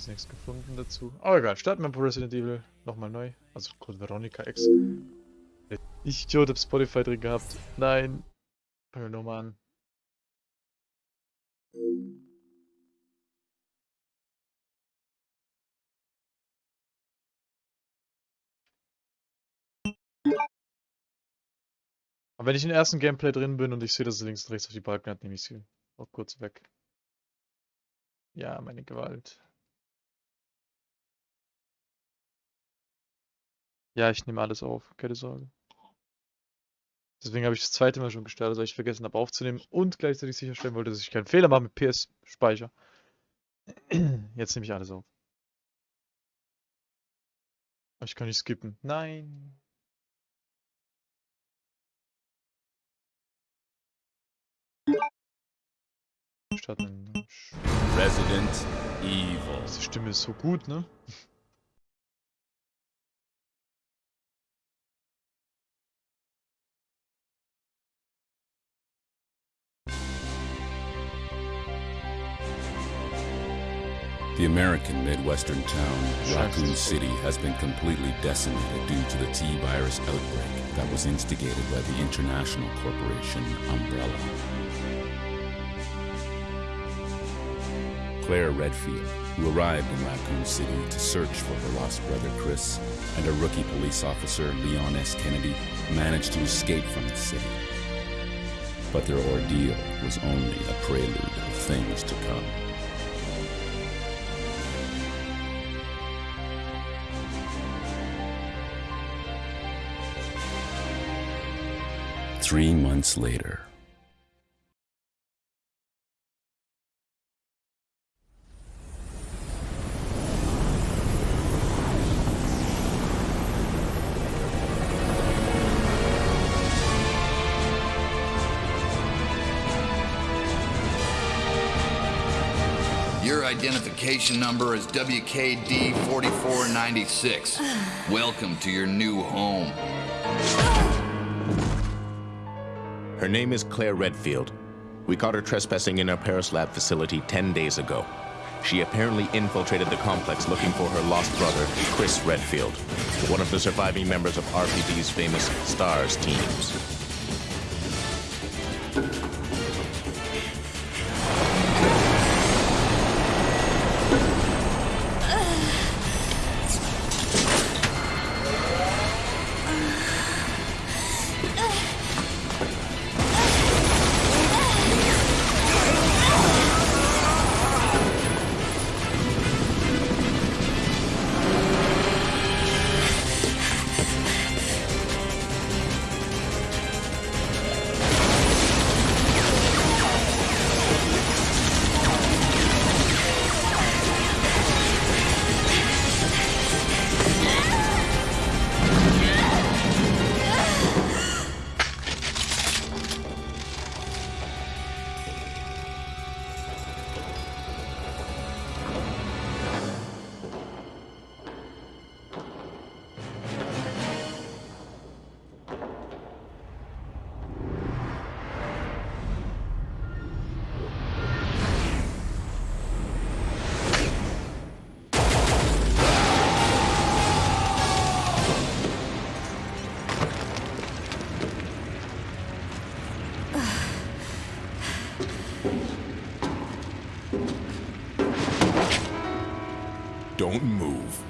bis nichts gefunden dazu. Aber egal, starten wir Resident Evil nochmal neu. Also Code Veronica X. Ich Idiot hab Spotify drin gehabt. Nein. Fangen wir nochmal an. Aber wenn ich im ersten Gameplay drin bin und ich sehe, dass es links und rechts auf die Balken hat, nehme ich sie auch kurz weg. Ja, meine Gewalt. Ja, ich nehme alles auf, keine Sorge. Deswegen habe ich das zweite Mal schon gestartet, weil ich vergessen habe aufzunehmen und gleichzeitig sicherstellen wollte, dass ich keinen Fehler mache mit PS-Speicher. Jetzt nehme ich alles auf. Ich kann nicht skippen. Nein. Resident Evil. Die Stimme ist so gut, ne? The American Midwestern town, Raccoon City, has been completely decimated due to the T-virus outbreak that was instigated by the international corporation Umbrella. Claire Redfield, who arrived in Raccoon City to search for her lost brother Chris, and a rookie police officer, Leon S. Kennedy, managed to escape from the city. But their ordeal was only a prelude of things to come. Three months later. Your identification number is WKD 4496. Welcome to your new home. Her name is Claire Redfield. We caught her trespassing in our Paris lab facility 10 days ago. She apparently infiltrated the complex looking for her lost brother, Chris Redfield, one of the surviving members of RPD's famous STARS teams. Don't move.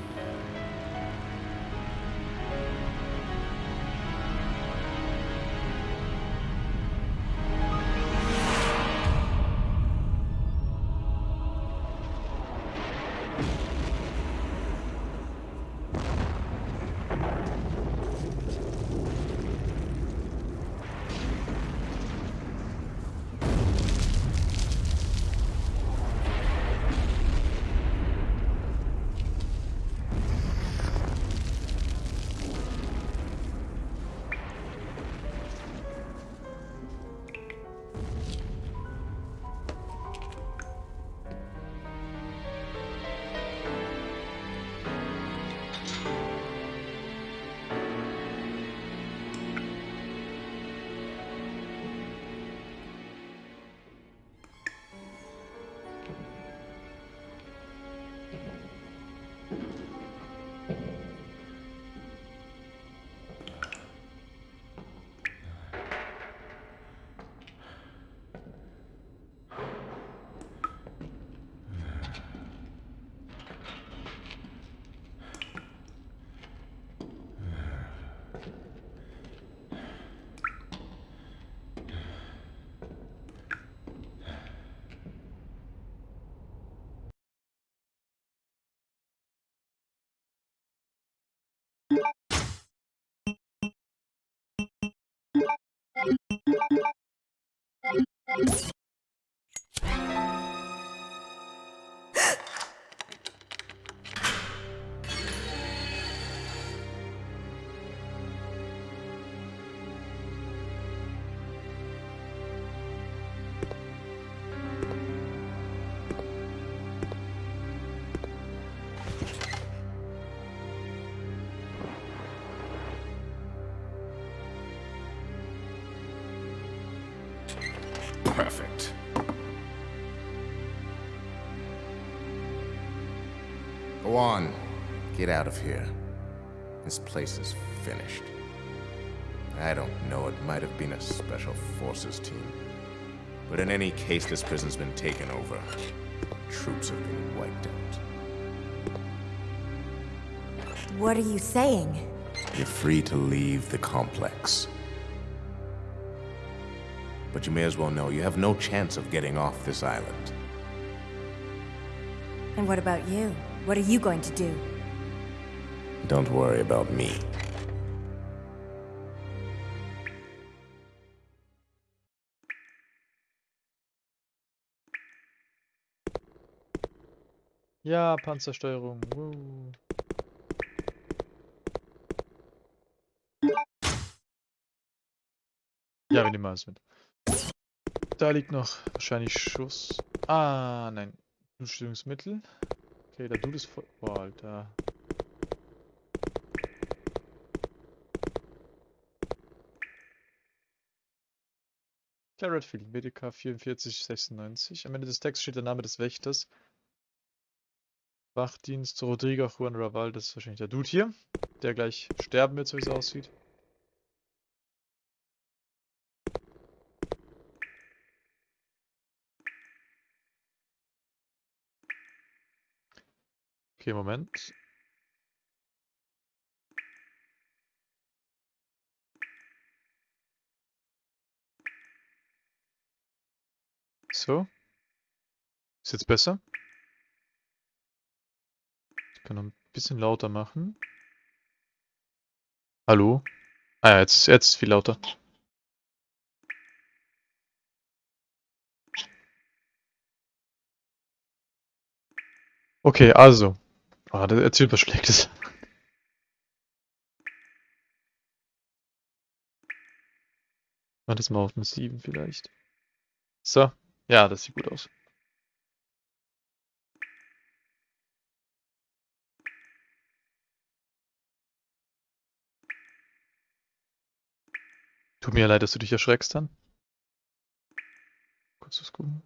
Get out of here. This place is finished. I don't know, it might have been a special forces team. But in any case, this prison's been taken over. Troops have been wiped out. What are you saying? You're free to leave the complex. But you may as well know you have no chance of getting off this island. And what about you? What are you going to do? Don't worry about me. Ja, Panzersteuerung. Woo. Ja, wir nehmen alles mit. Da liegt noch wahrscheinlich Schuss. Ah, nein. Blutstillungsmittel. Okay, da du das voll. Boah, Alter. Claire Redfield, BDK 4496. Am Ende des Texts steht der Name des Wächters. Wachdienst Rodrigo Juan Raval, das ist wahrscheinlich der Dude hier, der gleich sterben wird, so wie es aussieht. Okay, Moment. So. Ist jetzt besser? Ich kann noch ein bisschen lauter machen. Hallo? Ah ja, jetzt ist jetzt viel lauter. Okay, also. Ah, der erzählt was Schlechtes. Mach das mal auf eine 7 vielleicht. So. Ja, das sieht gut aus. Tut mir leid, dass du dich erschreckst dann. Kurz was gucken.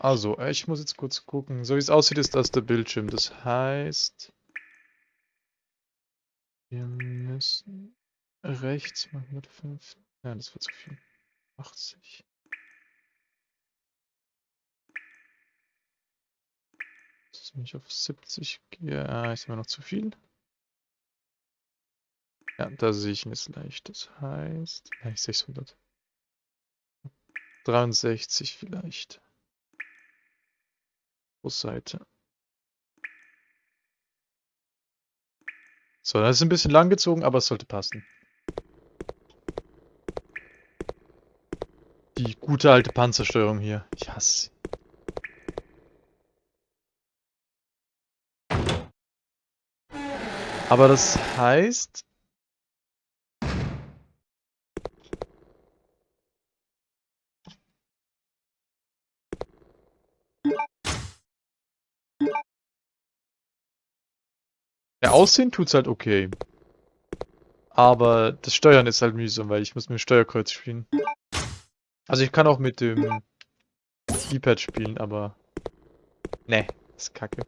Also, ich muss jetzt kurz gucken. So wie es aussieht, ist das der Bildschirm. Das heißt, wir müssen rechts mal 105. Ja, das wird zu viel. 80. Das wenn ich auf 70 gehe, ah, ist immer noch zu viel. Ja, da sehe ich ihn jetzt leicht. Das heißt, ich 600. 63 vielleicht. Busseite. So, das ist ein bisschen lang gezogen, aber es sollte passen. Die gute alte Panzersteuerung hier. Ich hasse sie. Aber das heißt... Ja, aussehen tut's halt okay. Aber das Steuern ist halt mühsam, weil ich muss mit dem Steuerkreuz spielen. Also ich kann auch mit dem D-Pad spielen, aber... Ne, ist kacke.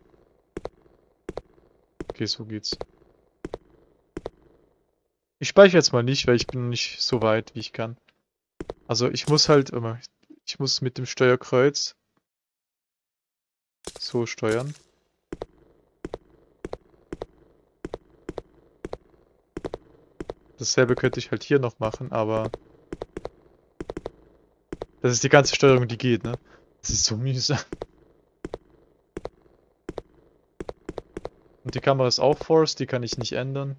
Okay, so geht's. Ich speichere jetzt mal nicht, weil ich bin noch nicht so weit, wie ich kann. Also ich muss halt immer, ich muss mit dem Steuerkreuz so steuern. Dasselbe könnte ich halt hier noch machen, aber das ist die ganze Steuerung, die geht, ne? Das ist so mühsam. Und die Kamera ist auch Force, die kann ich nicht ändern.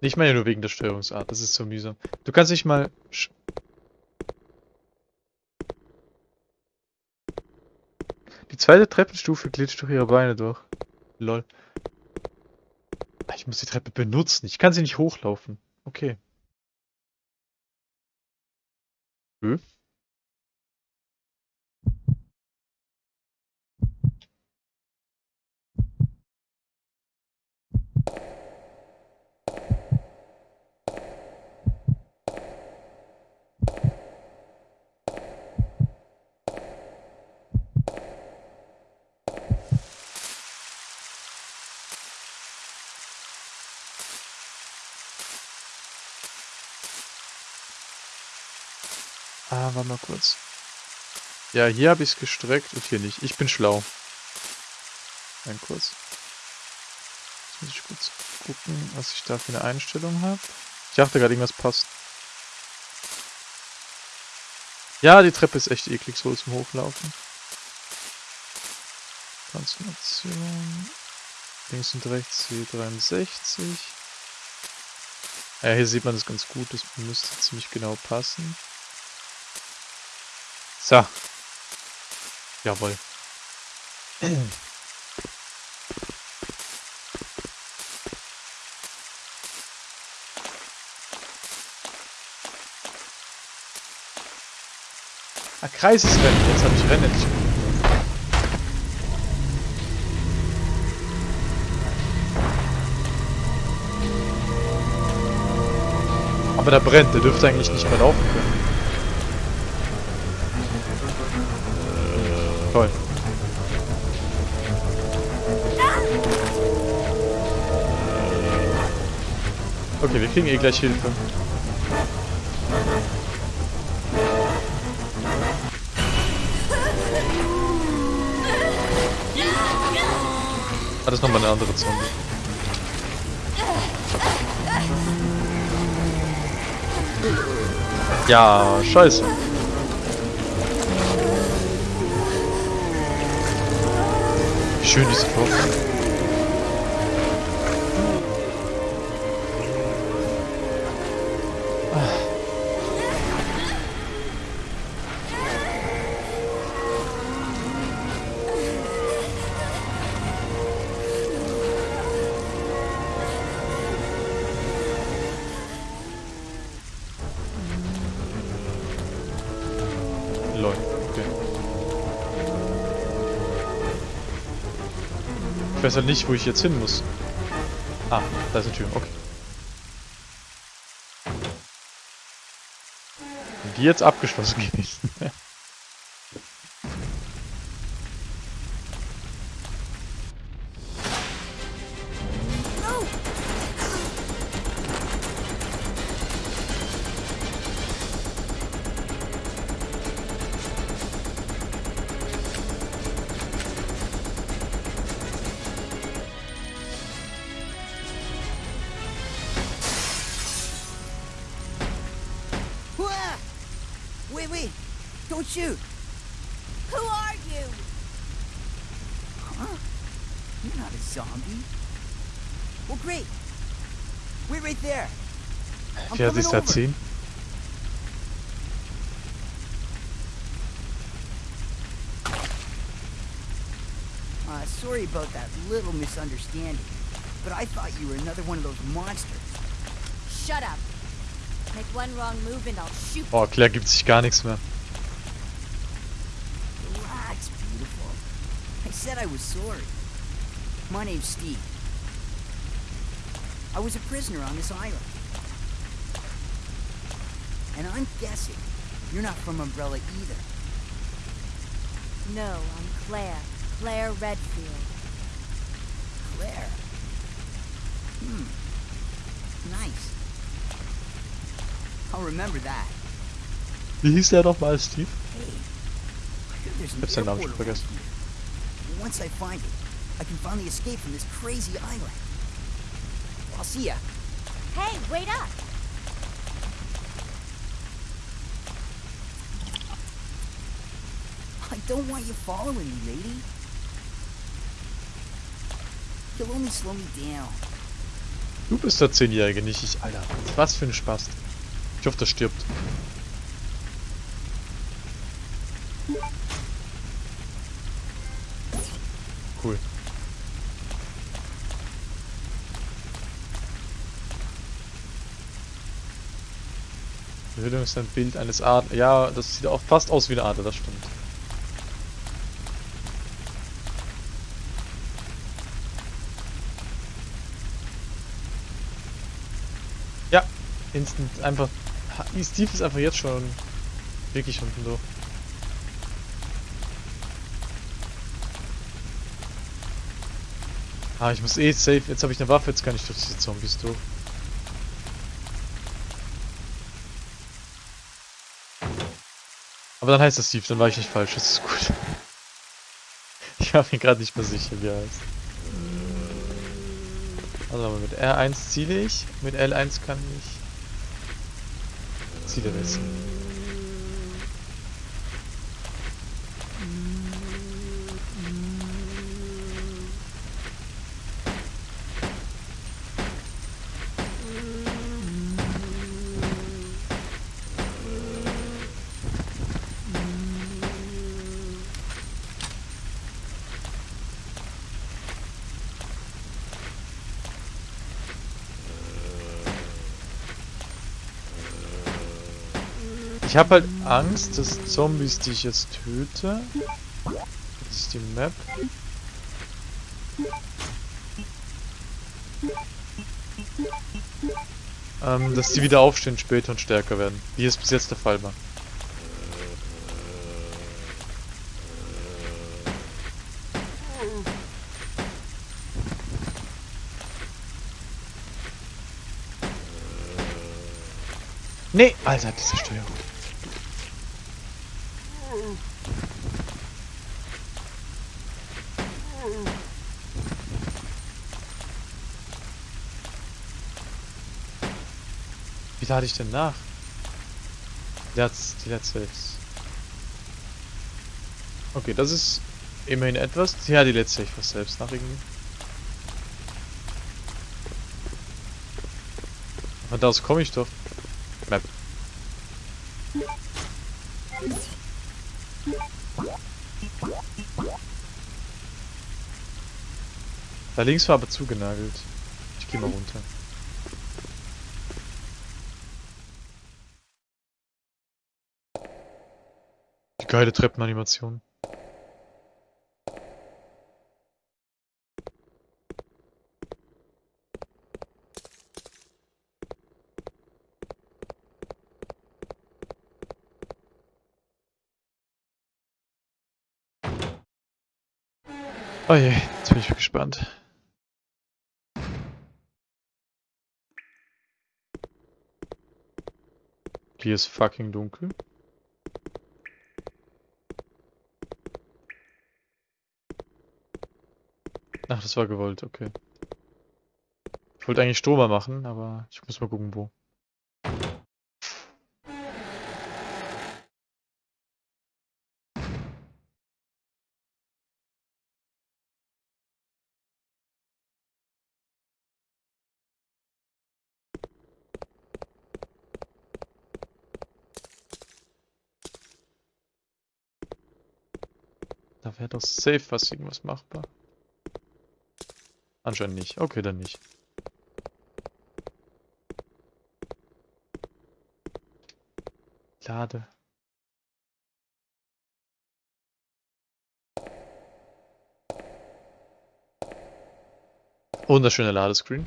Ich meine nur wegen der Steuerungsart, das ist so mühsam. Du kannst nicht mal... Die zweite Treppenstufe glitscht durch ihre Beine durch. Lol. Ah, Ich muss die Treppe benutzen, ich kann sie nicht hochlaufen. Okay. Hm? Ah, warte mal kurz. Ja, hier habe ich es gestreckt und hier nicht. Ich bin schlau. Ein kurz. Jetzt muss ich kurz gucken, was ich da für eine Einstellung habe. Ich dachte gerade, irgendwas passt. Ja, die Treppe ist echt eklig so zum Hochlaufen. Transformation. Links und rechts C63. Ja, hier sieht man das ganz gut. Das müsste ziemlich genau passen. So. Jawohl. Ah, Kreisesrennen. Jetzt habe ich Rennen. Aber der brennt, der dürfte eigentlich nicht mehr laufen können. Toll. Okay, wir kriegen eh gleich Hilfe. Ah, das ist nochmal eine andere Zombie. Ja, scheiße. Wie schön diese weiß nicht, wo ich jetzt hin muss. Ah, da ist eine Tür, okay. Die jetzt abgeschlossen gewesen? Wait, wait! Don't shoot! Who are you? Huh? You're not a zombie. Well, great. Wait right there. I'm Wie hat coming sich's over. erziehen? Uh, sorry about that little misunderstanding, but I thought you were another one of those monsters. Shut up. Oh, Claire gibt sich gar nichts mehr. Relax, beautiful. I said I was sorry. My name's Steve. I was a prisoner on this island. And I'm guessing you're not from Umbrella either. No, I'm Claire. Claire Redfield. Claire. Hmm. Nice. I'll remember that. Wie hieß der nochmal, Steve? Ich hab seinen Namen schon vergessen. Once I find it, I can finally escape from this crazy island. I'll see ya. Hey, wait up! I don't want you following me, lady. You'll only slow me down. Du bist der Zehnjährige, nicht ich. Alter, was für ein Spaß. Ich hoffe, der stirbt. Cool. Bildung ist ein Bild eines Adlers. Ja, das sieht auch fast aus wie eine Adler, das stimmt. Ja, instant einfach. Ha- Steve ist einfach jetzt schon wirklich unten durch. Ah, ich muss eh safe. Jetzt habe ich eine Waffe, jetzt kann ich durch diese Zombies durch. Aber dann heißt das Steve, dann war ich nicht falsch, das ist gut. Ich war mir gerade nicht mehr sicher, wie er heißt. Also mit R1 ziele ich, mit L1 kann ich しいじゃないですか。Ich habe halt Angst, dass Zombies, die ich jetzt töte, das ist die Map, ähm, dass die wieder aufstehen später und stärker werden, wie es bis jetzt der Fall war. Nee, Alter, diese Steuerung. Wie lade ich denn nach? Let's, die letzte ist. Okay, das ist immerhin etwas. Ja, die letzte ich was selbst nach irgendwie. Von da aus komme ich doch. Map. Da links war aber zugenagelt. Ich gehe mal runter. Geile Treppenanimation. Oh je, jetzt bin ich gespannt. Hier ist fucking dunkel. Ach, das war gewollt, okay. Ich wollte eigentlich Stromer machen, aber ich muss mal gucken, wo. Da wäre doch safe was irgendwas machbar. Anscheinend nicht. Okay, dann nicht. Lade. Wunderschöner Ladescreen.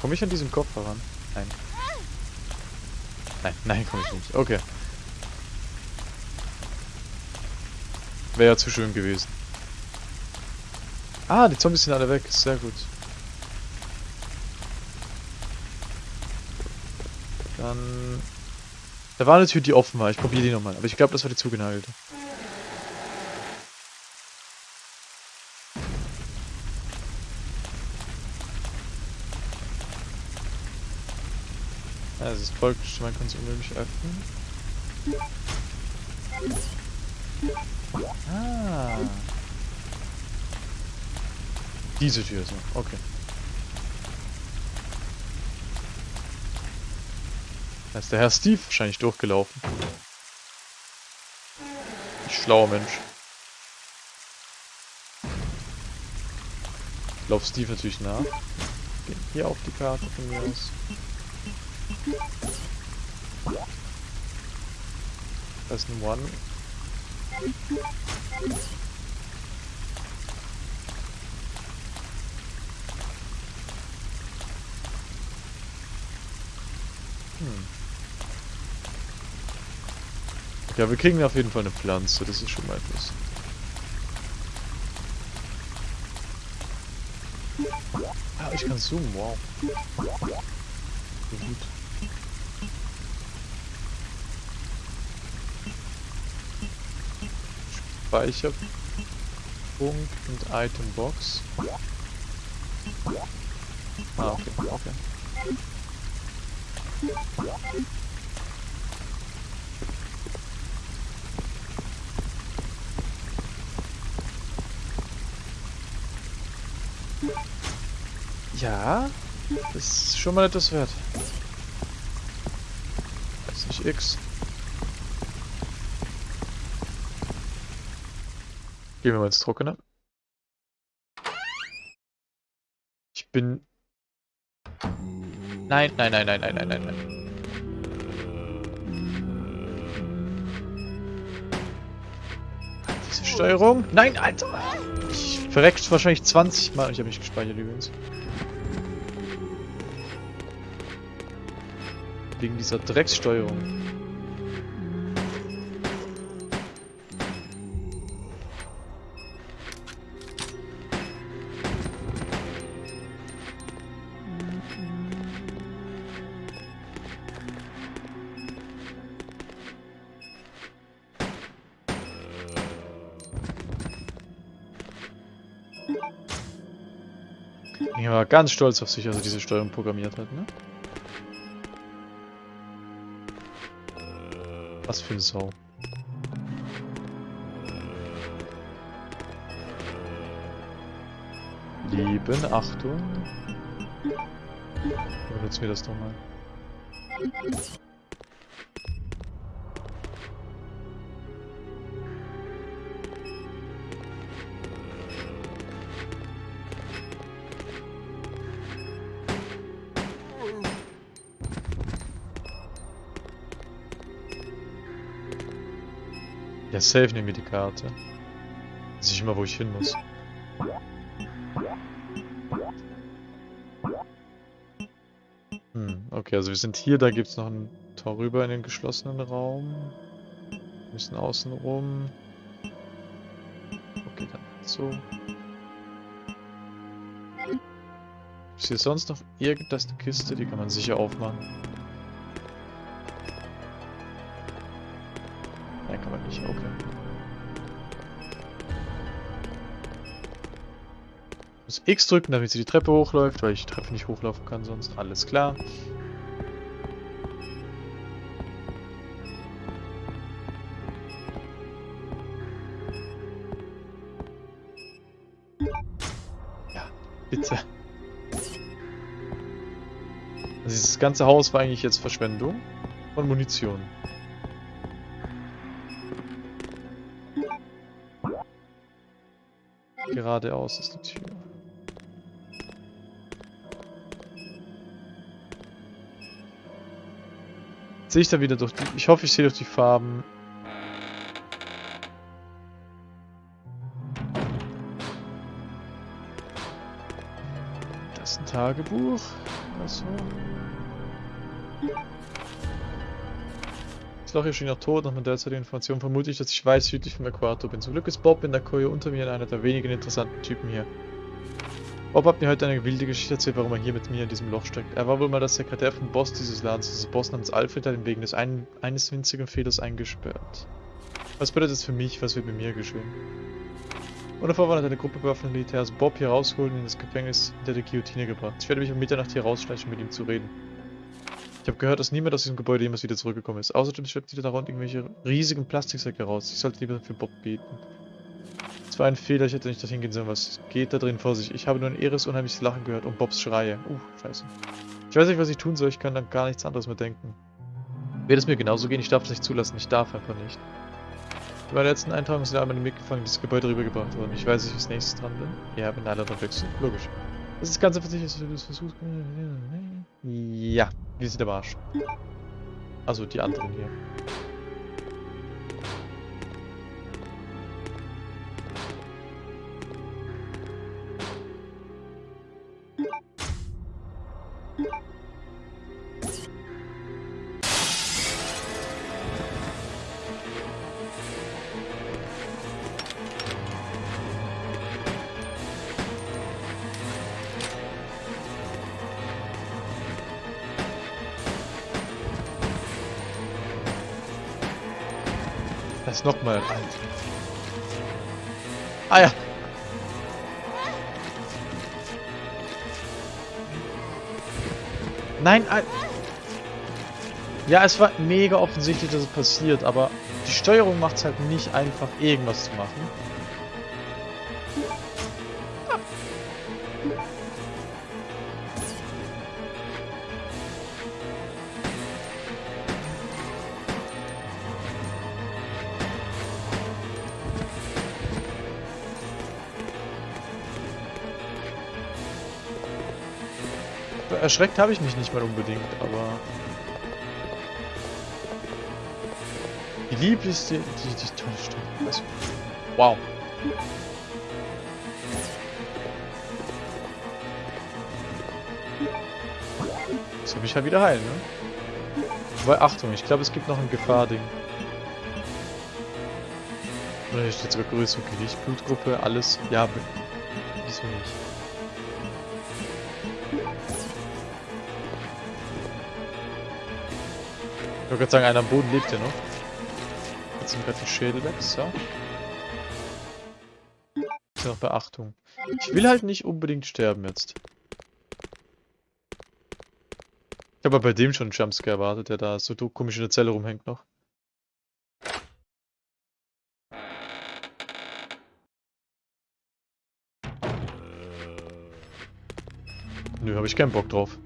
Komme ich an diesem Kopf heran? Nein. Nein, nein, komme ich nicht. Okay. Wäre ja zu schön gewesen. Ah, die Zombies sind alle weg. Sehr gut. Dann... Da war eine Tür, die offen war. Ich probiere die nochmal. Aber ich glaube, das war die zugenagelte. Ja, es ist folgt, man kann es unmöglich öffnen. Ah. Diese Tür so, okay. Da ist der Herr Steve wahrscheinlich durchgelaufen. Ich schlauer Mensch. Ich lauf Steve natürlich nach. Gehen hier auf die Karte von mir aus. Da ist ein One. Hm. Ja, wir kriegen auf jeden Fall eine Pflanze, das ist schon mal etwas. Ah, ich kann zoomen, wow. Gut. Speicherpunkt und Itembox. Ah, okay, okay. Ja, das ist schon mal etwas wert. 30x. Gehen wir mal ins Trockene. Ich bin... Nein, nein, nein, nein, nein, nein, nein, nein. Diese Steuerung? Nein, Alter! Ich verreckt wahrscheinlich 20 Mal. Ich habe nicht gespeichert übrigens. Wegen dieser Dreckssteuerung. Ich war ganz stolz auf sich, als er diese Steuerung programmiert hat, ne? Was für eine Sau. Lieben, Achtung. Benutzen wir das doch mal. Ja, safe nehmen wir die Karte. Weiß ich immer, wo ich hin muss. Hm, okay, also wir sind hier, da gibt es noch ein Tor rüber in den geschlossenen Raum. Wir müssen außen rum. Okay, dann so. Ist hier sonst noch irgendwas eine Kiste? Die kann man sicher aufmachen. X drücken, damit sie die Treppe hochläuft, weil ich die Treppe nicht hochlaufen kann sonst. Alles klar. Ja, bitte. Also dieses ganze Haus war eigentlich jetzt Verschwendung von Munition. Geradeaus ist die Tür. Sehe ich da wieder durch die... Ich hoffe, ich sehe durch die Farben. Das ist ein Tagebuch. Also. Das Loch hier schien noch tot, nach meiner derzeitigen Information vermute ich, dass ich weiß südlich vom Äquator bin. Zum Glück ist Bob in der Koje unter mir einer der wenigen interessanten Typen hier. Bob hat mir heute eine wilde Geschichte erzählt, warum er hier mit mir in diesem Loch steckt. Er war wohl mal der Sekretär vom Boss dieses Ladens. Dieser Boss namens Alfred hat ihn wegen des einen, eines winzigen Fehlers eingesperrt. Was bedeutet das für mich? Was wird mit mir geschehen? Und davor war eine Gruppe bewaffneter Militärs Bob hier rausgeholt und in das Gefängnis hinter der Guillotine gebracht. Ich werde mich um Mitternacht hier rausschleichen, um mit ihm zu reden. Ich habe gehört, dass niemand aus diesem Gebäude jemals wieder zurückgekommen ist. Außerdem schleppt jeder darunter irgendwelche riesigen Plastiksäcke raus. Ich sollte lieber für Bob beten. Es war ein Fehler, ich hätte nicht dorthin gehen sollen. Was geht da drin vor sich? Ich habe nur ein irres, unheimliches Lachen gehört und Bobs Schreie. Uh, scheiße. Ich weiß nicht, was ich tun soll. Ich kann dann gar nichts anderes mehr denken. Wird es mir genauso gehen? Ich darf es nicht zulassen. Ich darf einfach nicht. Bei meiner letzten Eintragung sind alle mitgefangen, dieses Gebäude rübergebracht worden. Ich weiß nicht, was nächstes dran bin. Ja, wenn alle dann wechseln. Logisch. Das ist ganz sicher, dass du das versuchst. Ja, wir sind am Arsch. Also die anderen hier. Ist nochmal alt. Ah ja. Nein, Al Ja, es war mega offensichtlich, dass es passiert, aber die Steuerung macht es halt nicht einfach, irgendwas zu machen. Erschreckt habe ich mich nicht mal unbedingt, aber... Die lieblichste... Die, die tolle Stimme. Was? Wow. Jetzt will ich halt wieder heilen, ne? Weil, Achtung, ich glaube, es gibt noch ein Gefahrding. Oder hier steht sogar größere Gewicht, Blutgruppe, alles. Ja, wieso nicht? Ich gerade sagen, einer am Boden lebt ja noch. Jetzt sind gerade die Schädel weg, so. Ist noch Beachtung. Ich will halt nicht unbedingt sterben jetzt. Ich habe bei dem schon einen Jumpscare erwartet, der da so komisch in der Zelle rumhängt noch. Nö, habe ich keinen Bock drauf.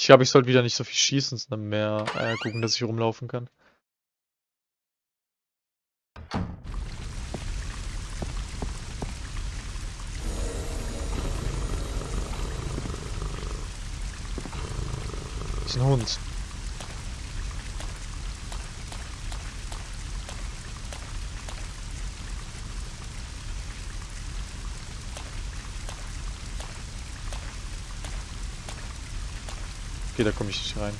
Ich glaube, ich sollte wieder nicht so viel schießen, sondern mehr äh, gucken, dass ich rumlaufen kann. Das ist ein Hund. Okay, da komme ich nicht rein.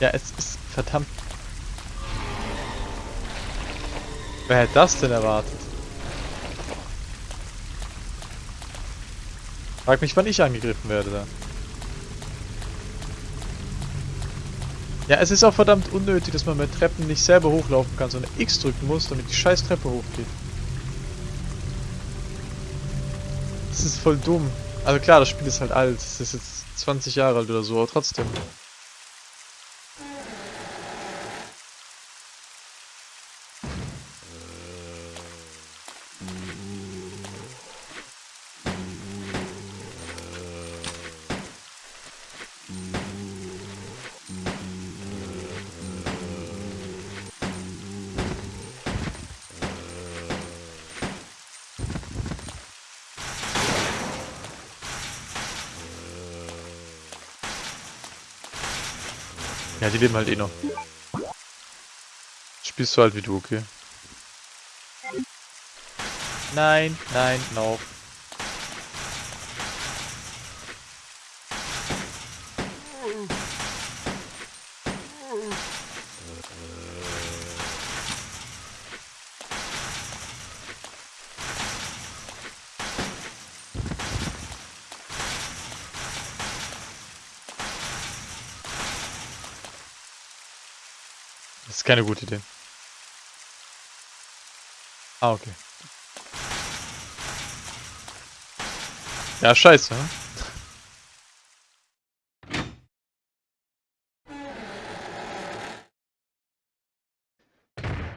Ja, es ist verdammt. Wer hätte das denn erwartet? Frag mich, wann ich angegriffen werde da. Ja, es ist auch verdammt unnötig, dass man mit Treppen nicht selber hochlaufen kann, sondern X drücken muss, damit die scheiß Treppe hochgeht. Das ist voll dumm. Also klar, das Spiel ist halt alt. Es ist jetzt 20 Jahre alt oder so, aber trotzdem. Ja, die leben halt eh noch. Spielst du halt wie du, okay? Nein, nein, no. Keine gute Idee. Ah, okay. Ja, scheiße. ne?